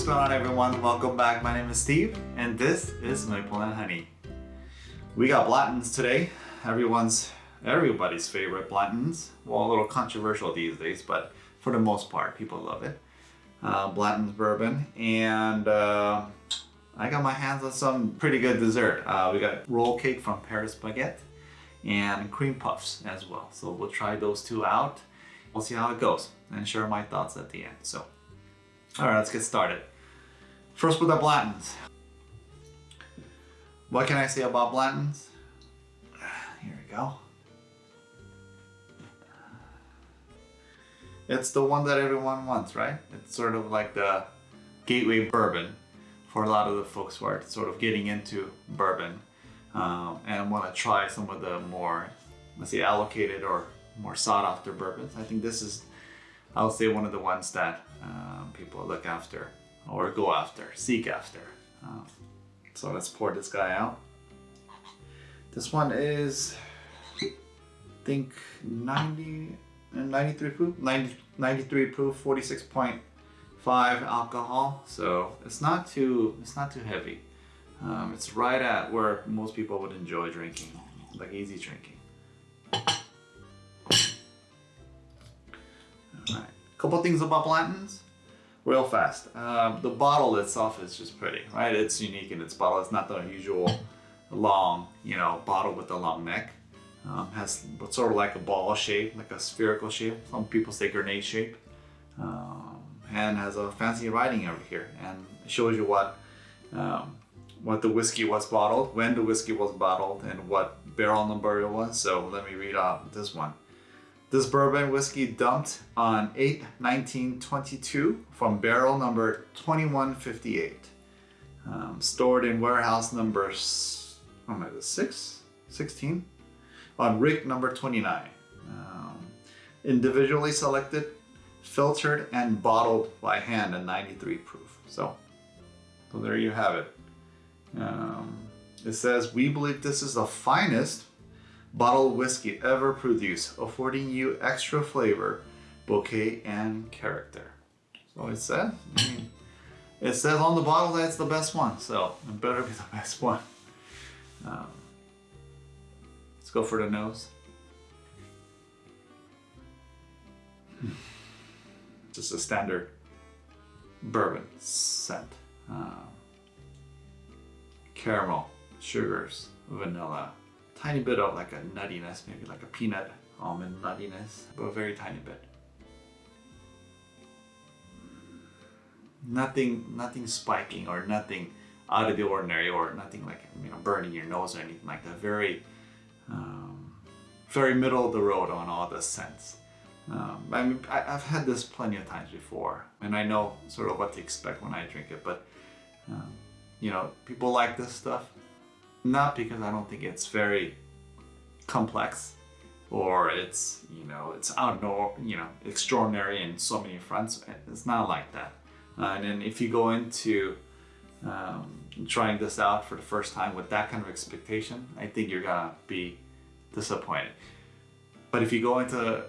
What's going on everyone? Welcome back. My name is Steve and this is Maple and Honey. We got Blanton's today. Everyone's, everybody's favorite Blanton's. Well, a little controversial these days, but for the most part, people love it. Uh, Blanton's bourbon and uh, I got my hands on some pretty good dessert. Uh, we got roll cake from Paris Baguette and cream puffs as well. So we'll try those two out. We'll see how it goes and share my thoughts at the end. So all right, let's get started. First with the Blanton's. What can I say about Blanton's? Here we go. It's the one that everyone wants, right? It's sort of like the gateway bourbon for a lot of the folks who are sort of getting into bourbon um, and want to try some of the more, let's say, allocated or more sought after bourbons. I think this is, I would say, one of the ones that um, people look after or go after, seek after. Um, so let's pour this guy out. This one is, I think 90, 93 proof, 90, 93 proof, 46.5 alcohol. So it's not too, it's not too heavy. Um, it's right at where most people would enjoy drinking, like easy drinking. Alright, couple things about Blanton's real fast. Uh, the bottle itself is just pretty, right? It's unique in its bottle. It's not the usual long, you know, bottle with a long neck. Um, has sort of like a ball shape, like a spherical shape. Some people say grenade shape. Um, and has a fancy writing over here and shows you what um, what the whiskey was bottled, when the whiskey was bottled, and what barrel number it was. So let me read out this one. This bourbon whiskey dumped on 8 1922 from barrel number 2158. Um, stored in warehouse number oh my, 6? 16? On rick number 29. Um, individually selected, filtered, and bottled by hand at 93 proof. So, so there you have it. Um, it says, we believe this is the finest bottled whiskey ever produced, affording you extra flavor, bouquet, and character. So it says, I mean, it says on the bottle that it's the best one, so it better be the best one. Um, let's go for the nose. Just a standard bourbon scent. Um, caramel, sugars, vanilla, tiny bit of like a nuttiness, maybe like a peanut almond nuttiness, but a very tiny bit. Nothing, nothing spiking or nothing out of the ordinary or nothing like you know burning your nose or anything like that. Very, um, very middle of the road on all the scents. Um, I mean, I, have had this plenty of times before, and I know sort of what to expect when I drink it. But um, you know, people like this stuff not because I don't think it's very complex or it's, you know, it's out you know, extraordinary in so many fronts. It's not like that. Uh, and then if you go into um, trying this out for the first time with that kind of expectation, I think you're gonna be disappointed. But if you go into uh,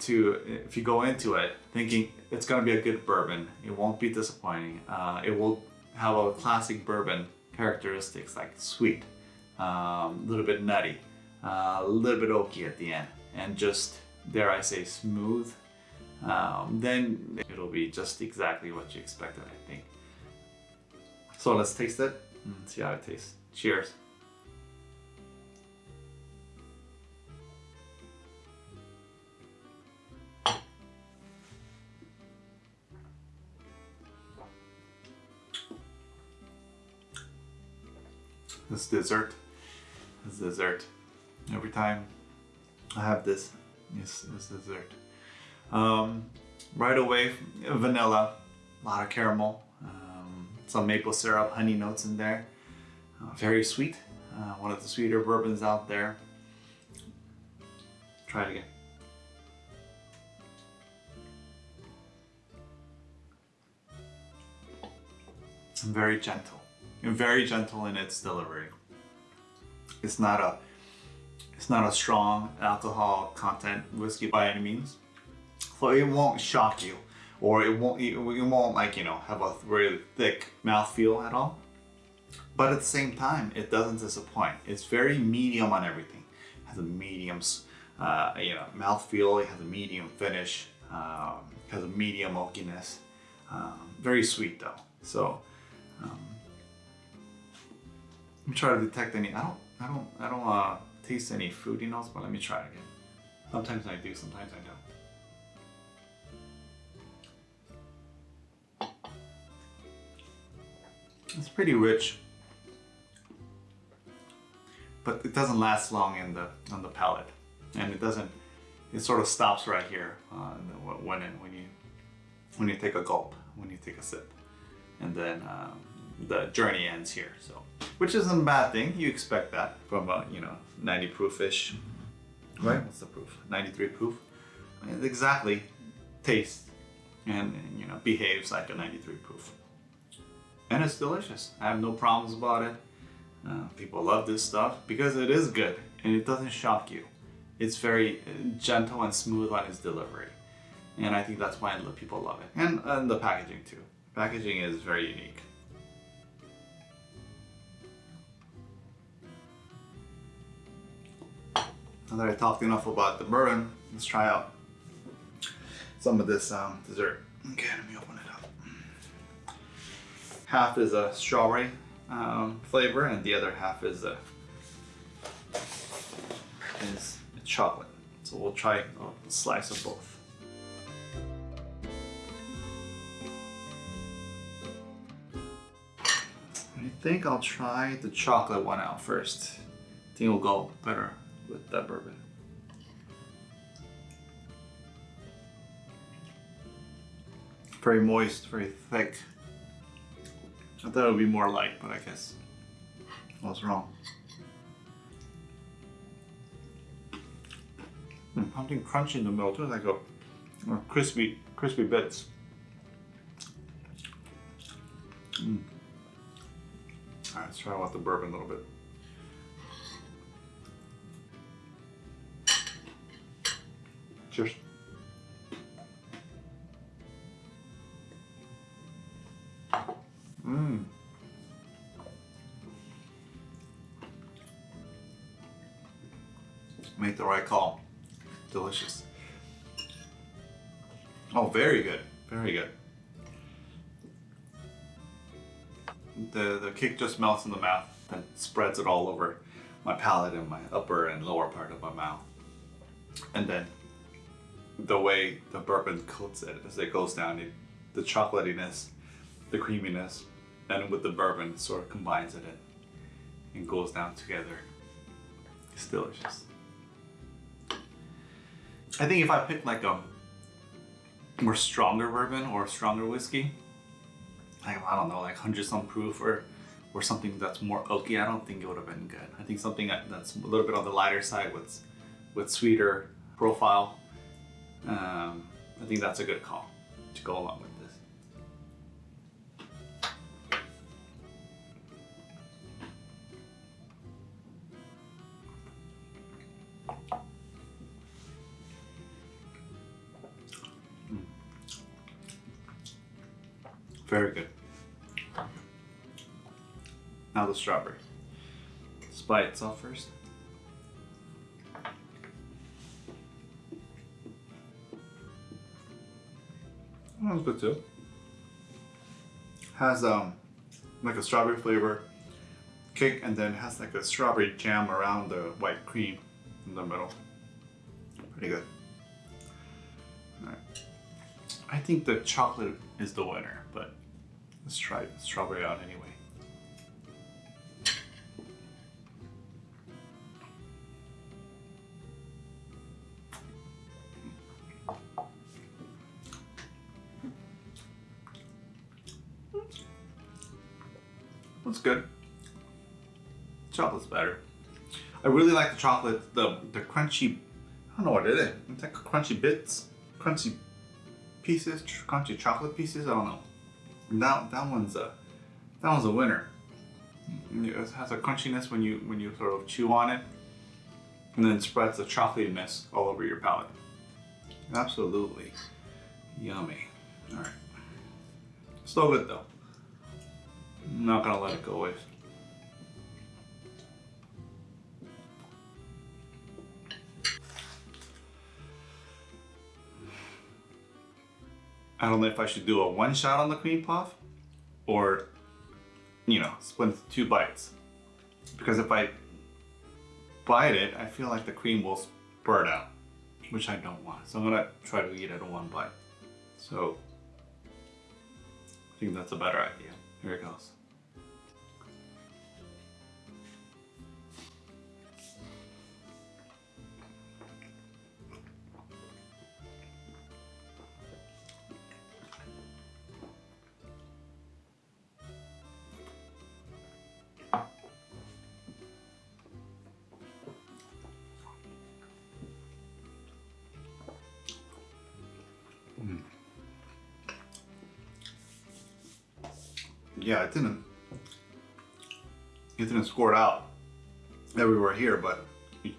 to if you go into it thinking it's gonna be a good bourbon, it won't be disappointing. Uh, it will have a classic bourbon characteristics like sweet, a um, little bit nutty, uh, a little bit oaky at the end, and just, dare I say, smooth, um, then it'll be just exactly what you expected, I think. So let's taste it and see how it tastes. Cheers. this dessert this dessert. Every time I have this this, this dessert. Um, right away vanilla a lot of caramel um, some maple syrup honey notes in there. Uh, very sweet. Uh, one of the sweeter bourbons out there. Try it again. Very gentle. Very gentle in its delivery. It's not a it's not a strong alcohol content whiskey by any means. So it won't shock you or it won't it won't like you know have a very thick mouthfeel at all. But at the same time, it doesn't disappoint. It's very medium on everything. It has a medium, uh, you know, mouthfeel. It has a medium finish. Um, has a medium oakiness. Um, very sweet though. So um, let me try to detect any. I don't. I don't. I don't uh, taste any fruity notes, but let me try again. Sometimes I do. Sometimes I don't. It's pretty rich, but it doesn't last long in the on the palate, and it doesn't. It sort of stops right here uh, when it, when you when you take a gulp, when you take a sip, and then um, the journey ends here. So, which isn't a bad thing. You expect that from a you know 90 proof fish, right? What's the proof? 93 proof. Exactly tastes and, and you know behaves like a 93 proof and it's delicious. I have no problems about it. Uh, people love this stuff because it is good and it doesn't shock you. It's very uh, gentle and smooth on its delivery. And I think that's why people love it. And, and the packaging too. Packaging is very unique. Now that I talked enough about the bourbon, let's try out some of this um, dessert. Okay, let me open it up. half is a strawberry um, flavor and the other half is a is chocolate. So we'll try a slice of both. I think I'll try the chocolate one out first. I think it'll go better with that bourbon. Very moist, very thick. I thought it would be more light, but I guess I was wrong. Mm, something crunchy in the middle too, like a, a crispy, crispy bits. Mm. All right, let's try out the bourbon a little bit. Cheers. Mmm. Make the right call. Delicious. Oh, very good. Very good. The, the kick just melts in the mouth and spreads it all over my palate and my upper and lower part of my mouth. And then the way the bourbon coats it as it goes down, it, the chocolatiness, the creaminess, and with the bourbon sort of combines it in and goes down together. It's delicious. I think if I picked like a more stronger bourbon or stronger whiskey, like I don't know, like hundred some proof or or something that's more oaky, I don't think it would have been good. I think something that's a little bit on the lighter side with with sweeter profile. Um, I think that's a good call to go along with. This. Very good. Now the strawberry. Let's itself first. Was good too. Has um like a strawberry flavor cake and then has like a strawberry jam around the white cream in the middle. Pretty good. Alright. I think the chocolate is the winner, but Let's try strawberry out anyway. That's good. Chocolate's better. I really like the chocolate, the the crunchy, I don't know what it is. It's like crunchy bits, crunchy pieces, crunchy chocolate pieces, I don't know. That that one's a that one's a winner. It has a crunchiness when you when you sort of chew on it, and then spreads the chocolatiness all over your palate. Absolutely yummy. All right. Still good though. I'm not gonna let it go waste. I don't know if I should do a one shot on the cream puff or, you know, split into two bites. Because if I bite it, I feel like the cream will spurt out, which I don't want. So I'm gonna try to eat it in one bite. So I think that's a better idea. Here it goes. Yeah, it didn't it didn't squirt out everywhere here, but it,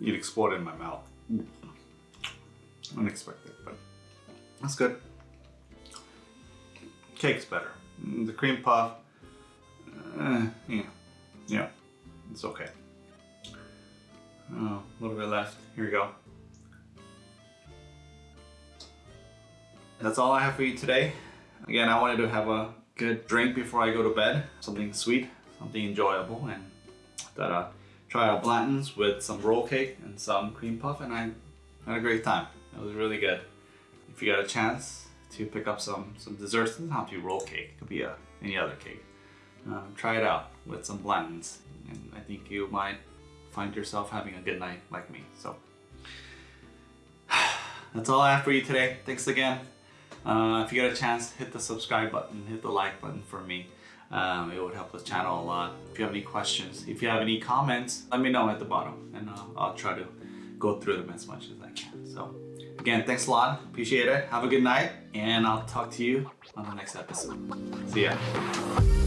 exploded in my mouth. Unexpected, but that's good. Cake's better. The cream puff, uh, yeah, yeah, it's okay. Oh, a little bit left. Here we go. That's all I have for you today. Again, I wanted to have a good drink before I go to bed. Something sweet, something enjoyable, and that uh, try out Blanton's with some roll cake and some cream puff, and I had a great time. It was really good. If you got a chance to pick up some some desserts, it doesn't to be roll cake. It could be a, uh, any other cake. Um, try it out with some Blanton's, and I think you might find yourself having a good night like me. So that's all I have for you today. Thanks again. Uh, if you get a chance, hit the subscribe button, hit the like button for me. Um, it would help the channel a lot. If you have any questions, if you have any comments, let me know at the bottom and uh, I'll try to go through them as much as I can. So again, thanks a lot. Appreciate it. Have a good night and I'll talk to you on the next episode. See ya.